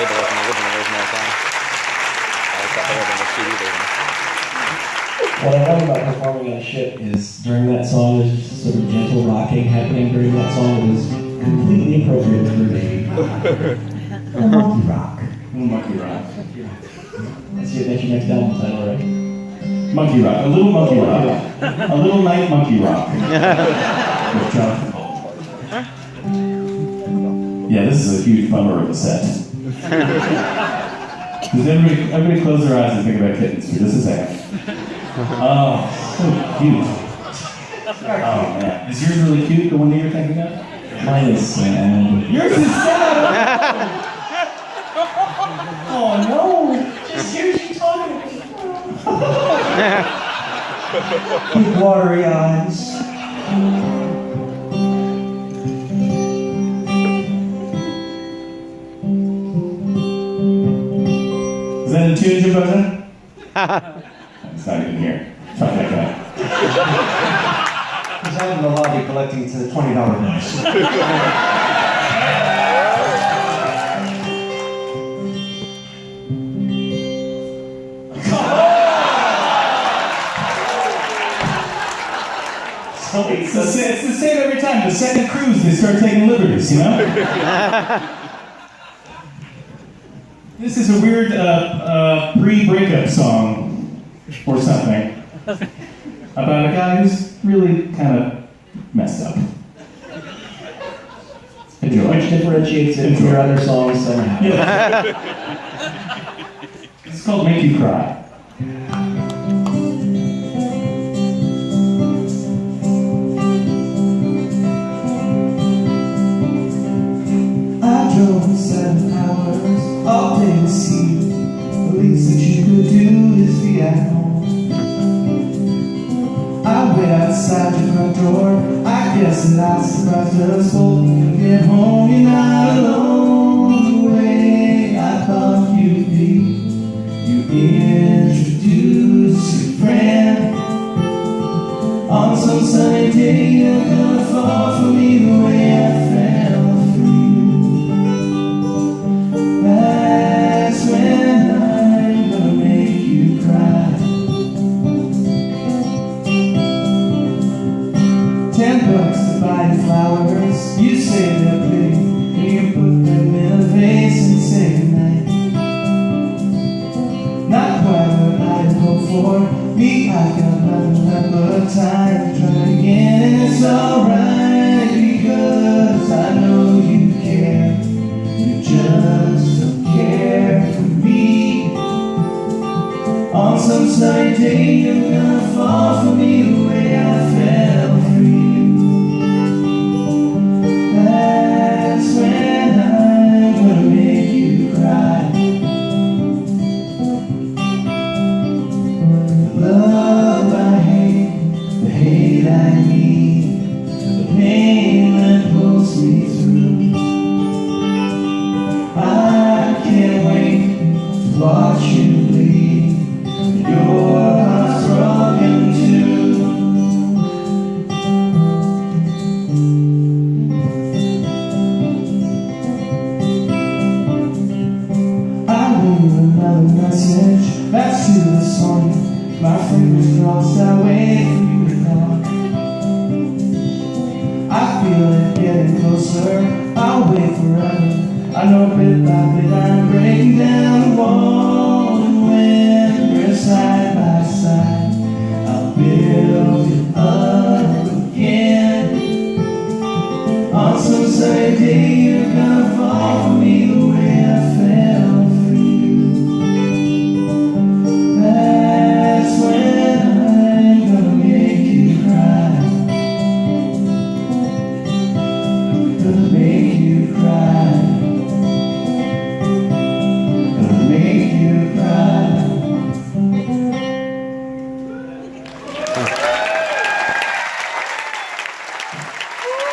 label it in the original version all the time. I like that better than the CD version. What I love about performing on a ship is during that song, there's just a sort of gentle rocking happening during that song that is completely appropriate for me. A monkey rock. Monkey rock. Let's see if that's your next album title, right? Monkey rock. A little monkey rock. A little night monkey rock. With John Travolta. Yeah, this is a huge bummer of a set. Does everybody, everybody close their eyes and think about kittens for just a second? Oh, so cute. Oh man, is yours really cute? The one that you're thinking of? Mine is sad. Yours is sad. Oh no! Just you talking. Big watery eyes. That a tune, Jim It's not even here. Try that guy. He's out in the lobby collecting to the twenty dollar bills. It's the, sa- it's the same every time. The second cruise, they start taking liberties, you know? this is a weird uh, uh, pre-breakup song or something about a guy who's really kind of messed up. Enjoy. Which differentiates it from your other songs somehow. It's called Make You Cry. That I surprised both you get home. You're not alone the way I thought you'd be. You introduce your friend. On some sunny day, Bucks to buy flowers. You say they're pretty, and you put them in a vase and say goodnight. Not quite what I'd hoped for. Me, I got nothing left but time try again, and it's alright because I know you care. You just don't care for me. On some sunny day, you're gonna fall for me the way I fell My fingers crossed. I wait for. I feel it getting closer. I'll wait forever. I know bit by bit I'm breaking down the wall.